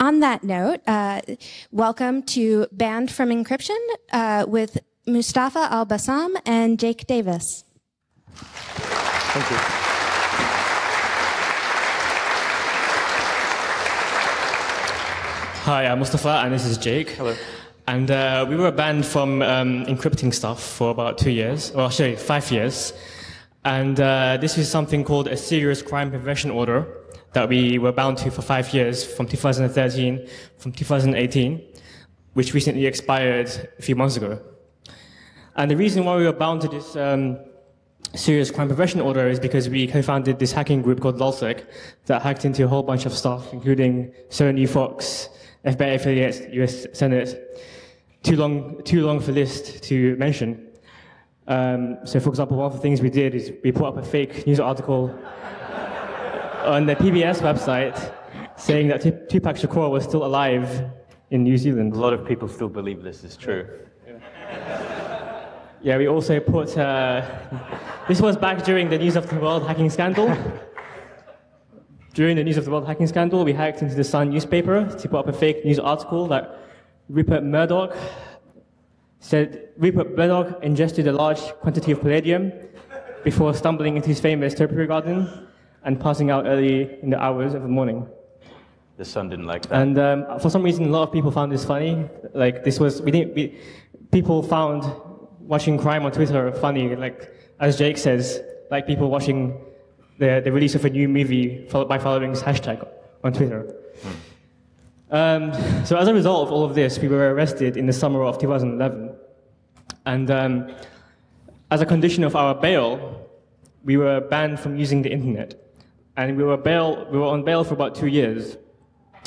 On that note, uh, welcome to Banned from Encryption uh, with Mustafa Al Bassam and Jake Davis. Thank you. Hi, I'm Mustafa, and this is Jake. Hello. And uh, we were banned from um, encrypting stuff for about two years, well, actually five years. And uh, this is something called a serious crime prevention order that we were bound to for five years from 2013 from 2018, which recently expired a few months ago. And the reason why we were bound to this um, serious crime prevention order is because we co-founded this hacking group called LulzSec that hacked into a whole bunch of stuff, including Sony, Fox, FBI affiliates, US Senate. Too long, too long for list to mention. Um, so, for example, one of the things we did is we put up a fake news article on the PBS website saying that Tupac Shakur was still alive in New Zealand. A lot of people still believe this is true. Yeah, we also put. Uh, this was back during the News of the World hacking scandal. during the News of the World hacking scandal, we hacked into the Sun newspaper to put up a fake news article that Rupert Murdoch said Rupert Murdoch ingested a large quantity of palladium before stumbling into his famous topiary garden and passing out early in the hours of the morning. The sun didn't like that. And um, for some reason, a lot of people found this funny. Like this was, we didn't, we, people found watching crime on Twitter funny. Like as Jake says, like people watching the, the release of a new movie followed by following this hashtag on Twitter. Hmm. Um, so as a result of all of this, we were arrested in the summer of 2011. And um, as a condition of our bail, we were banned from using the internet and we were, bail, we were on bail for about two years.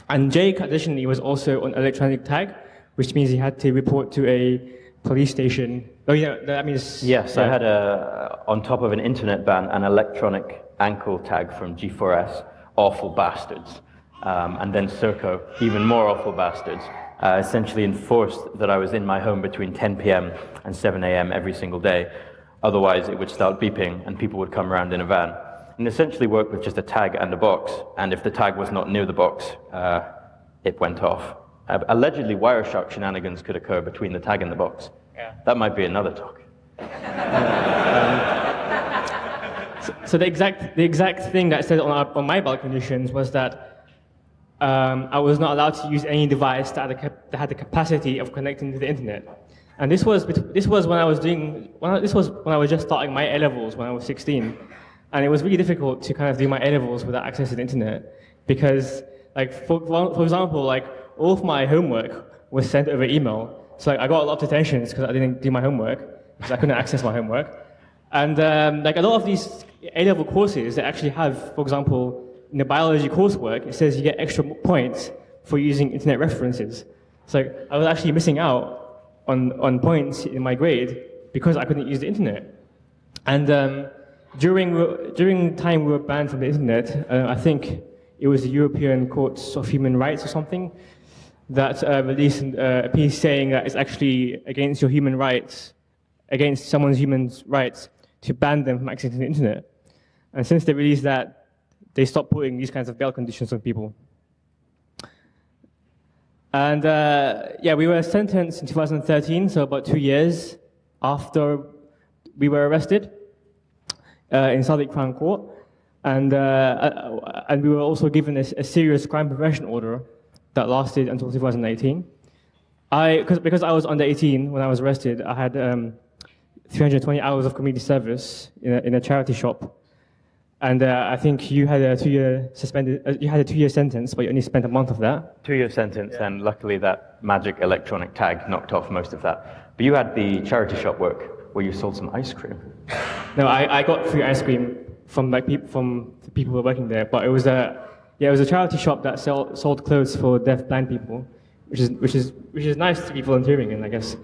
And Jake, additionally, was also on electronic tag, which means he had to report to a police station. Oh, yeah, that means. Yes, yeah. I had a, on top of an internet ban, an electronic ankle tag from G4S, awful bastards. Um, and then Serco, even more awful bastards, uh, essentially enforced that I was in my home between 10 p.m. and 7 a.m. every single day. Otherwise, it would start beeping and people would come around in a van and essentially worked with just a tag and a box. And if the tag was not near the box, uh, it went off. Uh, allegedly, Wireshark shenanigans could occur between the tag and the box. Yeah. That might be another talk. um, so, so, the exact the exact thing that I said on, our, on my bail conditions was that um, I was not allowed to use any device that had, that had the capacity of connecting to the internet. And this was this was when I was doing when I, this was when I was just starting my A levels when I was 16. And it was really difficult to kind of do my A-levels without access to the internet because, like, for, for example, like, all of my homework was sent over email. So like, I got a lot of detentions because I didn't do my homework because I couldn't access my homework. And um, like a lot of these A-level courses, they actually have, for example, in the biology coursework, it says you get extra points for using internet references. So I was actually missing out on, on points in my grade because I couldn't use the internet. And um, during, during time we were banned from the internet, uh, I think it was the European Courts of Human Rights or something that uh, released uh, a piece saying that it's actually against your human rights, against someone's human rights, to ban them from accessing the internet. And since they released that, they stopped putting these kinds of bail conditions on people. And uh, yeah, we were sentenced in 2013, so about two years after we were arrested in Southwark Crown Court. And, uh, uh, and we were also given a, a, serious crime prevention order that lasted until 2018. I, cause, because I was under 18 when I was arrested, I had um, 320 hours of community service in a, in a charity shop. And uh, I think you had a two-year suspended, uh, you had a two-year sentence, but you only spent a month of that. Two-year sentence, yeah. and luckily that magic electronic tag knocked off most of that. But you had the charity shop work where you sold some ice cream. No, I, I got free ice cream from like peop, from the people who were working there, but it was a yeah, it was a charity shop that sell, sold clothes for deaf blind people, which is which is which is nice to be volunteering in, I guess.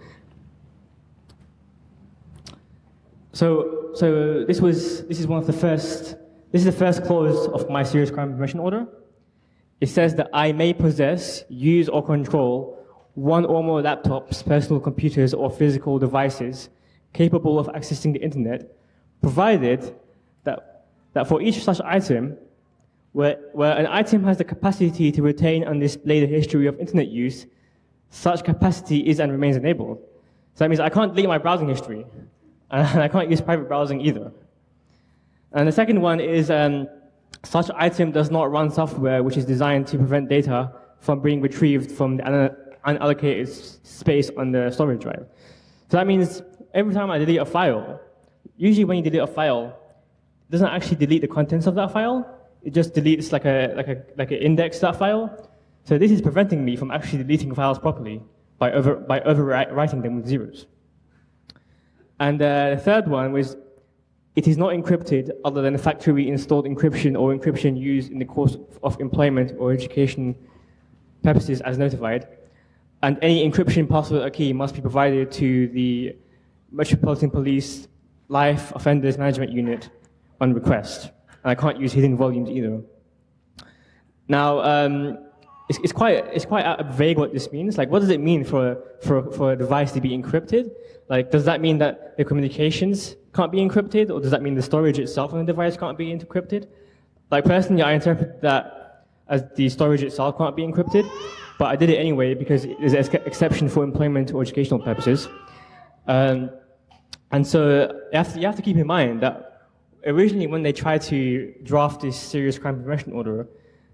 So so this was this is one of the first this is the first clause of my serious crime prevention order. It says that I may possess, use, or control one or more laptops, personal computers, or physical devices capable of accessing the internet, provided that, that for each such item, where, where an item has the capacity to retain and display the history of internet use, such capacity is and remains enabled. So that means I can't delete my browsing history, and I can't use private browsing either. And the second one is um, such item does not run software which is designed to prevent data from being retrieved from the unallocated space on the storage drive. So that means every time I delete a file, usually when you delete a file, it doesn't actually delete the contents of that file, it just deletes like a like a like an index that file. So this is preventing me from actually deleting files properly by over by overwriting them with zeros. And uh, the third one was it is not encrypted other than factory installed encryption or encryption used in the course of employment or education purposes as notified. And any encryption password or key must be provided to the Metropolitan Police Life Offenders Management Unit on request and I can't use hidden volumes either. Now, um, it's, it's, quite, it's quite vague what this means. Like, what does it mean for, for, for a device to be encrypted? Like, does that mean that the communications can't be encrypted, or does that mean the storage itself on the device can't be encrypted? Like, personally, I interpret that as the storage itself can't be encrypted, but I did it anyway because there's an exception for employment or educational purposes. Um, and so you have, to, you have to keep in mind that originally when they tried to draft this serious crime prevention order,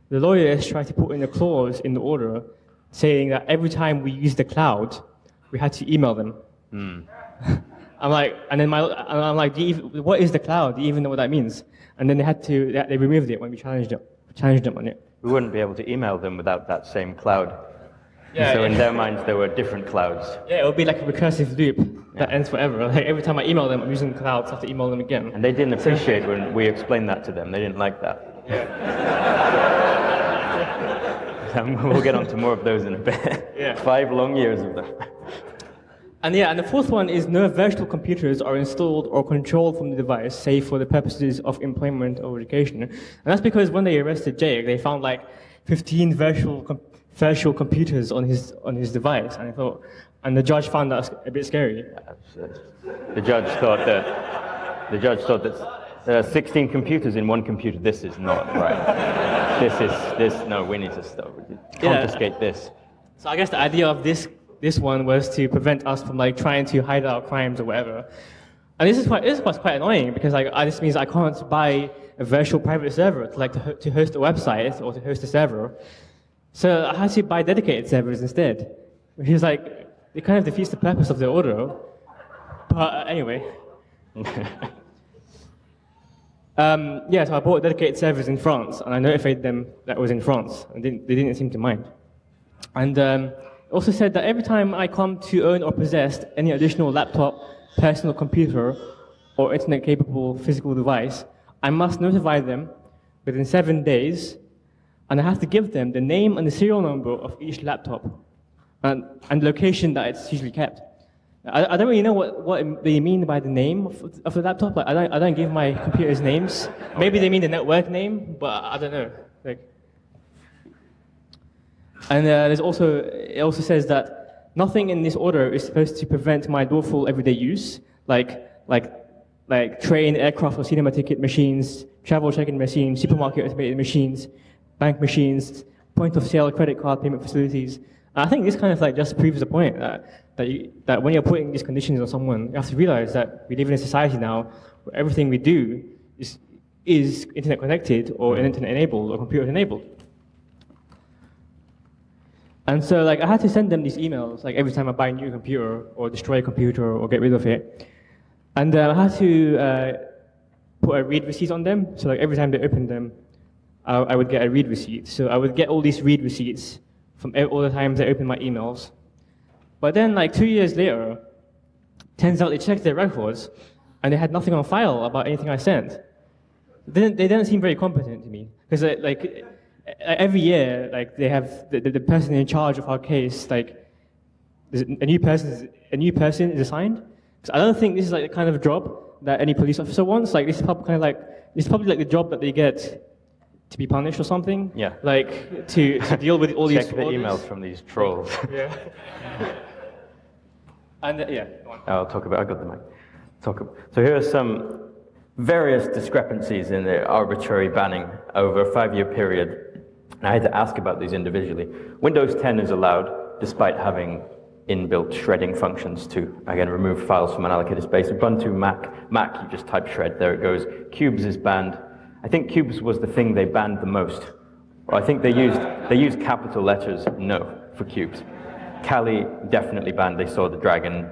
the lawyers tried to put in a clause in the order saying that every time we use the cloud, we had to email them. Mm. I'm like, and then my, I'm like, even, what is the cloud? Do you even know what that means? And then they had to, they removed it when we challenged them, challenged them on it. We wouldn't be able to email them without that same cloud. Yeah, so yeah. in their minds, there were different clouds. Yeah, it would be like a recursive loop that yeah. ends forever. Like every time I email them, I'm using the clouds, I have to email them again. And they didn't appreciate when we explained that to them. They didn't like that. Yeah. we'll get on to more of those in a bit. Yeah. Five long years of them. And yeah, and the fourth one is no virtual computers are installed or controlled from the device, save for the purposes of employment or education. And that's because when they arrested Jake, they found like 15 virtual computers virtual computers on his on his device, and I thought, and the judge found that a bit scary. The judge thought that the judge thought that there are 16 computers in one computer. This is not right. this is this. No, we need to stop. Confiscate yeah. this. So I guess the idea of this this one was to prevent us from like trying to hide our crimes or whatever. And this is quite this was quite annoying because like this means I can't buy a virtual private server to like to, to host a website or to host a server. So I had to buy dedicated servers instead, which is like, it kind of defeats the purpose of the order. But uh, anyway. um, yeah, so I bought dedicated servers in France, and I notified them that was in France, and didn't, they didn't seem to mind. And um, also said that every time I come to own or possess any additional laptop, personal computer, or internet-capable physical device, I must notify them within seven days and I have to give them the name and the serial number of each laptop and, and location that it's usually kept. I, I don't really know what, what they mean by the name of, of the laptop. Like, I, don't, I don't give my computers names. Maybe they mean the network name, but I don't know. Like, and uh, there's also, it also says that nothing in this order is supposed to prevent my lawful everyday use, like, like, like train, aircraft, or cinema ticket machines, travel check-in machines, supermarket automated machines, bank machines, point of sale credit card payment facilities. I think this kind of like just proves the point that, that, you, that when you're putting these conditions on someone, you have to realize that we live in a society now where everything we do is, is internet connected or internet enabled or computer enabled. And so like I had to send them these emails like every time I buy a new computer or destroy a computer or get rid of it. And uh, I had to uh, put a read receipt on them. So like every time they open them, I, I would get a read receipt. So I would get all these read receipts from all the times I opened my emails. But then, like two years later, turns out they checked their records and they had nothing on file about anything I sent. They didn't, they didn't seem very competent to me because, like, every year, like, they have the, the person in charge of our case, like, a new person, a new person is assigned. Because I don't think this is like the kind of job that any police officer wants. Like, this is probably kind of like this is probably like the job that they get to be punished or something. Yeah. Like to, to deal with all these. Check the emails from these trolls. yeah. And uh, yeah. I'll talk about. I got the mic. Talk. About, so here are some various discrepancies in the arbitrary banning over a five-year period. And I had to ask about these individually. Windows 10 is allowed, despite having inbuilt shredding functions to, again, remove files from unallocated space. Ubuntu, Mac, Mac, you just type shred, there it goes. Qubes is banned. I think Qubes was the thing they banned the most. I think they used, they used capital letters no for Qubes. Kali definitely banned, they saw the dragon.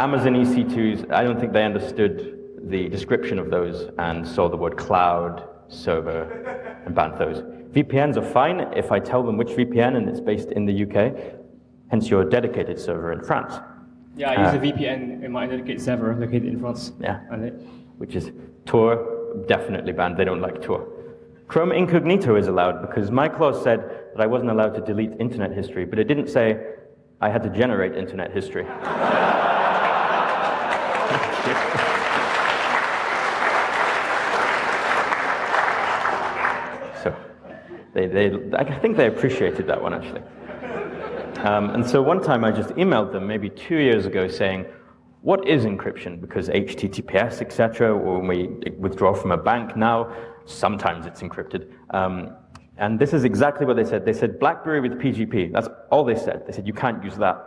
Amazon EC2s, I don't think they understood the description of those and saw the word cloud, server, and banned those. VPNs are fine if I tell them which VPN and it's based in the UK, hence your dedicated server in France. Yeah, I use uh, a VPN in my dedicated server located in France. Yeah, which is Tor, definitely banned. They don't like Tor. Chrome Incognito is allowed because my clause said that I wasn't allowed to delete internet history, but it didn't say I had to generate internet history. so they, they, I think they appreciated that one actually. Um, and so one time I just emailed them, maybe two years ago, saying, what is encryption? Because HTTPS, etc., when we withdraw from a bank now, sometimes it's encrypted. Um, and this is exactly what they said. They said BlackBerry with PGP. That's all they said. They said, you can't use that.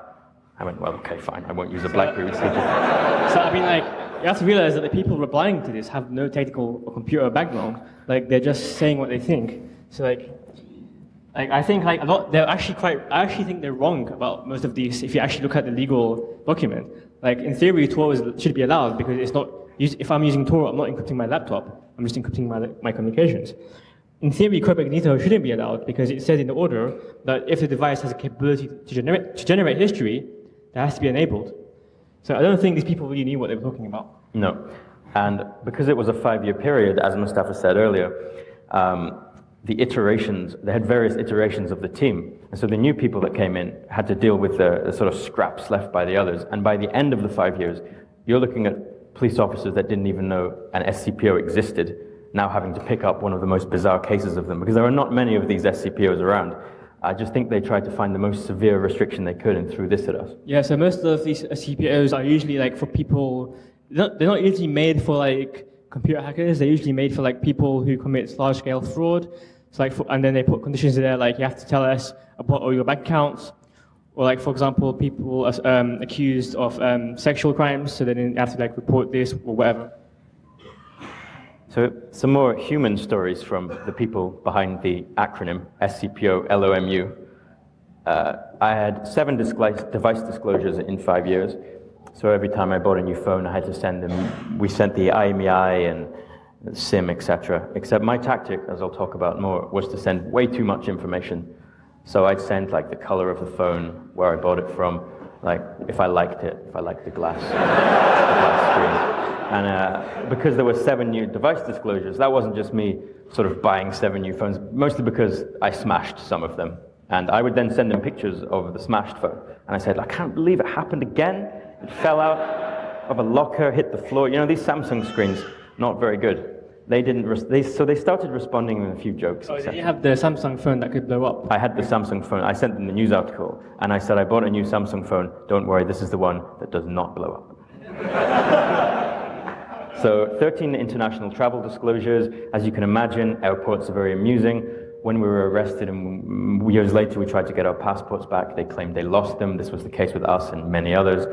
I went, well, okay, fine. I won't use a BlackBerry with PGP. So, I mean, like, you have to realize that the people replying to this have no technical or computer background. Like, they're just saying what they think. So, like, like I think like a lot, they're actually quite, I actually think they're wrong about most of these if you actually look at the legal document. Like, in theory, Tor is, should be allowed because it's not, if I'm using Tor, I'm not encrypting my laptop. I'm just encrypting my, my communications. In theory, Chrome Incognito shouldn't be allowed because it says in the order that if the device has a capability to generate, to generate history, that has to be enabled. So I don't think these people really knew what they were talking about. No. And because it was a five-year period, as Mustafa said earlier, um, the iterations, they had various iterations of the team. And so the new people that came in had to deal with the, the sort of scraps left by the others. And by the end of the five years, you're looking at police officers that didn't even know an SCPO existed now having to pick up one of the most bizarre cases of them, because there are not many of these SCPOs around. I just think they tried to find the most severe restriction they could and threw this at us. Yeah, so most of these SCPOs are usually like for people, they're not, they're not usually made for like computer hackers, they're usually made for like people who commit large scale fraud. So like, for, and then they put conditions in there like you have to tell us about all your bank accounts, or like for example, people um, accused of um, sexual crimes, so then you have to like report this or whatever. So some more human stories from the people behind the acronym SCPO LOMU. Uh, I had seven device disclosures in five years. So every time I bought a new phone, I had to send them. We sent the IMEI and SIM, etc. Except my tactic, as I'll talk about more, was to send way too much information. So I'd send like the color of the phone, where I bought it from, like if I liked it, if I liked the glass, the glass screen. And uh, because there were seven new device disclosures, that wasn't just me sort of buying seven new phones, mostly because I smashed some of them. And I would then send them pictures of the smashed phone. And I said, I can't believe it happened again. It fell out of a locker, hit the floor. You know, these Samsung screens, not very good. They didn't, they, so they started responding with a few jokes. Oh, did you have the Samsung phone that could blow up? I had the Samsung phone. I sent them the news article, and I said, I bought a new Samsung phone. Don't worry, this is the one that does not blow up. So 13 international travel disclosures. As you can imagine, airports are very amusing. When we were arrested and years later we tried to get our passports back, they claimed they lost them. This was the case with us and many others.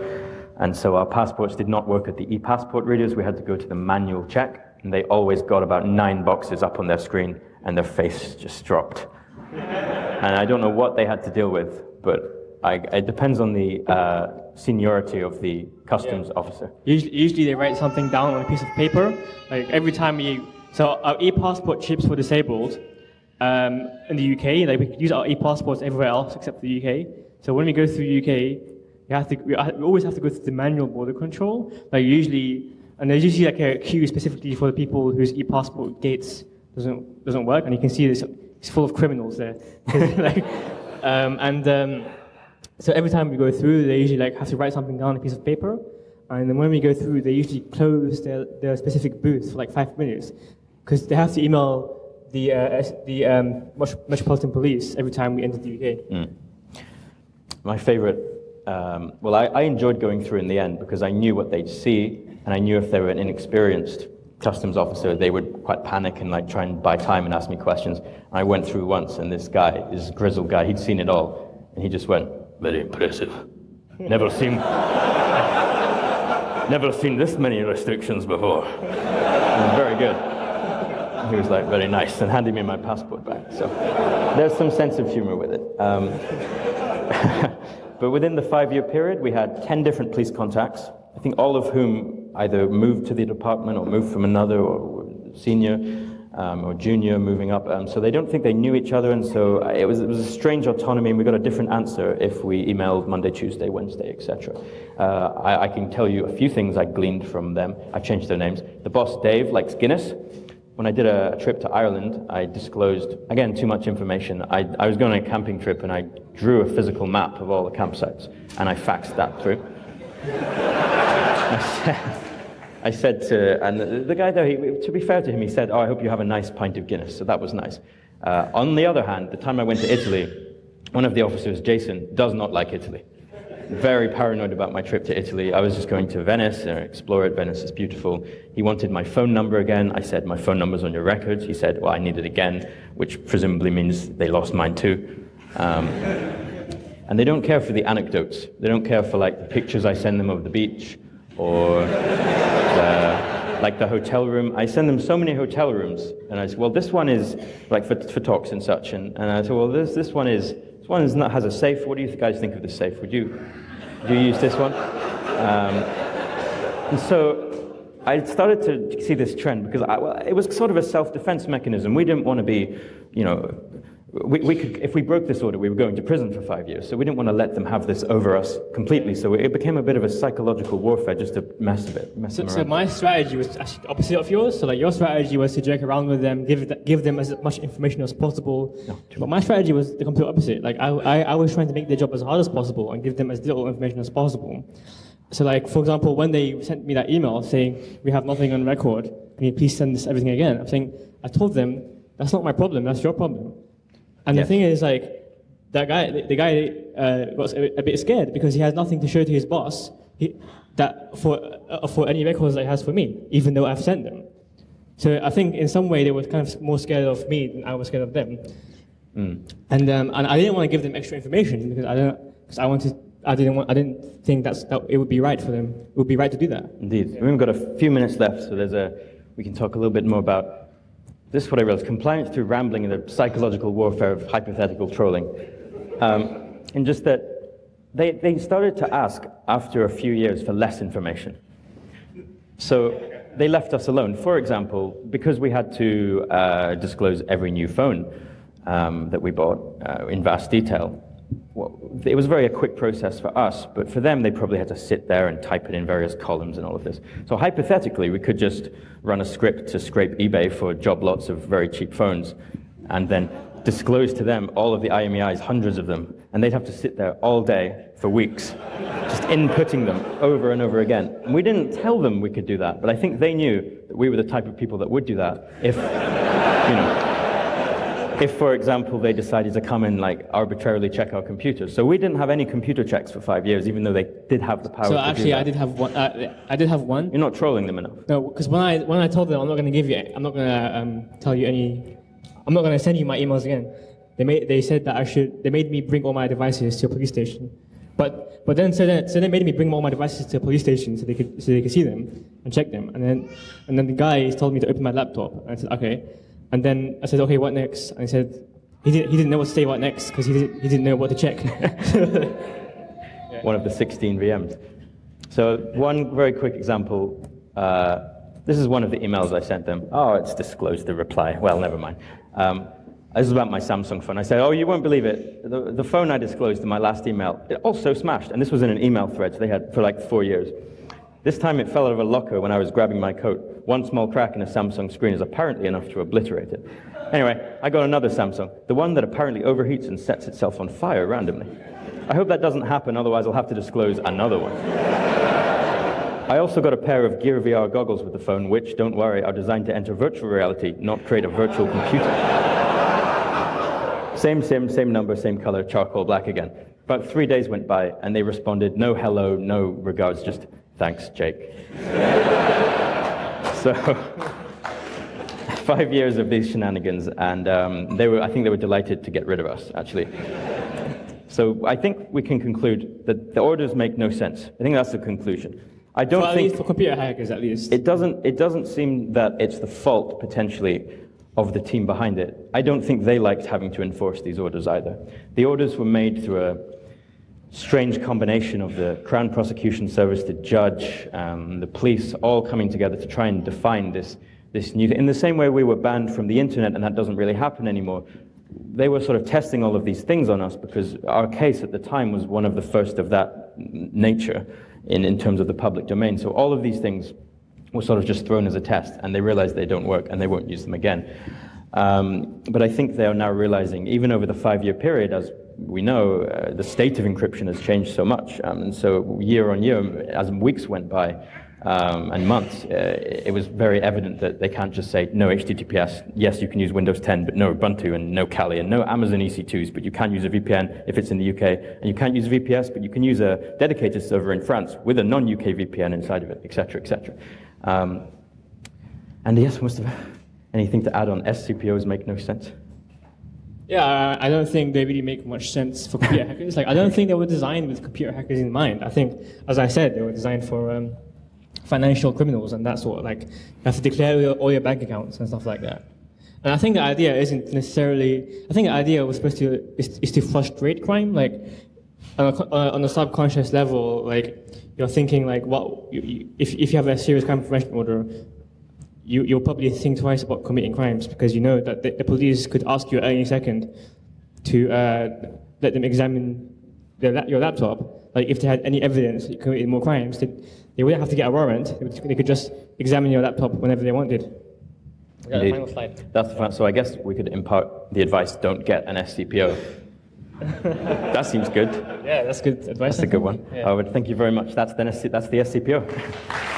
And so our passports did not work at the e-passport readers. We had to go to the manual check, and they always got about nine boxes up on their screen, and their face just dropped. and I don't know what they had to deal with, but I, it depends on the uh, seniority of the customs yeah. officer. Usually, usually, they write something down on a piece of paper. Like every time we, so our e-passport chips were disabled um, in the UK. Like we could use our e-passports everywhere else except the UK. So when we go through the UK, we have to, we always have to go through the manual border control. Like usually, and there's usually like a queue specifically for the people whose e-passport gates doesn't doesn't work, and you can see this. It's full of criminals there. like, um, and um, so every time we go through, they usually like have to write something down on a piece of paper. And then when we go through, they usually close their, their specific booth for like five minutes because they have to email the, uh, the um, Metropolitan Police every time we enter the UK. Mm. My favorite, um, well, I, I, enjoyed going through in the end because I knew what they'd see and I knew if they were an inexperienced customs officer, they would quite panic and like try and buy time and ask me questions. And I went through once, and this guy, this grizzled guy, he'd seen it all, and he just went, "Very impressive. Never seen, never seen this many restrictions before. very good." He was like, "Very nice," and handed me my passport back. So there's some sense of humor with it. Um, but within the five-year period, we had ten different police contacts. I think all of whom either moved to the department or moved from another or senior um, or junior moving up. Um, so they don't think they knew each other, and so it was, it was a strange autonomy, and we got a different answer if we emailed Monday, Tuesday, Wednesday, etc. Uh, I, I, can tell you a few things I gleaned from them. I've changed their names. The boss, Dave, likes Guinness. When I did a, a trip to Ireland, I disclosed, again, too much information. I, I was going on a camping trip, and I drew a physical map of all the campsites, and I faxed that through. I said to, and the, guy there, he, to be fair to him, he said, Oh, I hope you have a nice pint of Guinness. So that was nice. Uh, on the other hand, the time I went to Italy, one of the officers, Jason, does not like Italy. Very paranoid about my trip to Italy. I was just going to Venice and explore it. Venice is beautiful. He wanted my phone number again. I said, My phone number's on your records. He said, Well, I need it again, which presumably means they lost mine too. Um, and they don't care for the anecdotes. They don't care for like the pictures I send them of the beach or the, like the hotel room. I send them so many hotel rooms, and I said, well, this one is like for, for talks and such, and, and I said, well, this, this one is this one is not, has a safe. What do you guys think of the safe? Would you do you use this one? Um, and so I started to see this trend because I, well, it was sort of a self-defense mechanism. We didn't want to be, you know, we, we could, if we broke this order, we were going to prison for five years. So we didn't want to let them have this over us completely. So it became a bit of a psychological warfare just to mess a bit. Mess so, so my strategy was actually opposite of yours. So like your strategy was to joke around with them, give give them as much information as possible. No, but my strategy was the complete opposite. Like I, I, I was trying to make their job as hard as possible and give them as little information as possible. So like for example, when they sent me that email saying we have nothing on record, can you please send this everything again? I'm saying I told them that's not my problem. That's your problem. And yes. the thing is, like, that guy, the, the guy uh, was a, a, bit scared because he has nothing to show to his boss he, that for, uh, for any records that he has for me, even though I've sent them. So I think in some way they were kind of more scared of me than I was scared of them. Mm. And, um, and I didn't want to give them extra information because I don't, because I wanted, I didn't want, I didn't think that's, that it would be right for them. It would be right to do that. Indeed. Yeah. We've got a few minutes left, so there's a, we can talk a little bit more about this is what I realized compliance through rambling and the psychological warfare of hypothetical trolling. Um, and just that they, they started to ask after a few years for less information. So they left us alone. For example, because we had to uh, disclose every new phone um, that we bought uh, in vast detail, well, it was very a quick process for us, but for them, they probably had to sit there and type it in various columns and all of this. So hypothetically, we could just run a script to scrape eBay for job lots of very cheap phones, and then disclose to them all of the IMEIs, hundreds of them, and they'd have to sit there all day for weeks, just inputting them over and over again. And we didn't tell them we could do that, but I think they knew that we were the type of people that would do that if, you know, if, for example, they decided to come and like arbitrarily check our computers. So we didn't have any computer checks for five years, even though they did have the power. So actually, I did have one. Uh, I did have one. You're not trolling them enough. No, because when I when I told them I'm not going to give you, I'm not going to um, tell you any, I'm not going to send you my emails again. They made they said that I should. They made me bring all my devices to a police station. But but then so then so they made me bring all my devices to a police station so they could so they could see them and check them. And then and then the guy told me to open my laptop. And I said okay. And then I said, okay, what next? And he said, he didn't, he didn't know what to say what next because he didn't, he didn't know what to check. One of the 16 VMs. So one very quick example. Uh, this is one of the emails I sent them. Oh, it's disclosed the reply. Well, never mind. Um, this is about my Samsung phone. I said, oh, you won't believe it. The, the phone I disclosed in my last email, it also smashed. And this was in an email thread, so they had for like four years. This time it fell out of a locker when I was grabbing my coat. One small crack in a Samsung screen is apparently enough to obliterate it. Anyway, I got another Samsung, the one that apparently overheats and sets itself on fire randomly. I hope that doesn't happen, otherwise I'll have to disclose another one. I also got a pair of Gear VR goggles with the phone, which, don't worry, are designed to enter virtual reality, not create a virtual computer. same SIM, same number, same color, charcoal black again. About three days went by, and they responded, no hello, no regards, just Thanks, Jake. so, five years of these shenanigans, and um, they were, I think they were delighted to get rid of us, actually. So I think we can conclude that the orders make no sense. I think that's the conclusion. I don't Well, at think least for computer hackers, at least. it doesn't, it doesn't seem that it's the fault, potentially, of the team behind it. I don't think they liked having to enforce these orders either. The orders were made through a strange combination of the Crown Prosecution Service, the judge, um, the police, all coming together to try and define this, this new In the same way we were banned from the internet, and that doesn't really happen anymore, they were sort of testing all of these things on us because our case at the time was one of the first of that nature in, in terms of the public domain. So all of these things were sort of just thrown as a test, and they realized they don't work and they won't use them again. Um, but I think they are now realizing, even over the five year period, as we know, uh, the state of encryption has changed so much. Um, and so, year on year, as weeks went by um, and months, uh, it was very evident that they can't just say no HTTPS. Yes, you can use Windows 10, but no Ubuntu and no Kali and no Amazon EC2s, but you can use a VPN if it's in the UK. And you can't use VPS, but you can use a dedicated server in France with a non UK VPN inside of it, etc., etc. Um, and yes, most of anything to add on SCPOs make no sense. Yeah, I- don't think they really make much sense for computer hackers. Like, I don't think they were designed with computer hackers in mind. I think, as I said, they were designed for um, financial criminals and that sort like, you have to declare all your, all your bank accounts and stuff like that. And I think the idea isn't necessarily, I think the idea was supposed to, is, is to frustrate crime. Like, on a, on a subconscious level, like, you're thinking like, what, you, you, if, if you have a serious crime prevention order, you, you'll probably think twice about committing crimes because you know that the, the police could ask you at any second to uh, let them examine their, your laptop. Like if they had any evidence that you committed more crimes, they, they wouldn't have to get a warrant. They, would, they could just examine your laptop whenever they wanted. Yeah, the final slide. That's the fun. So I guess we could impart the advice: don't get an SCPO. that seems good. Yeah, that's good advice. That's a good one. Yeah. I would thank you very much. That's the, that's the SCPO.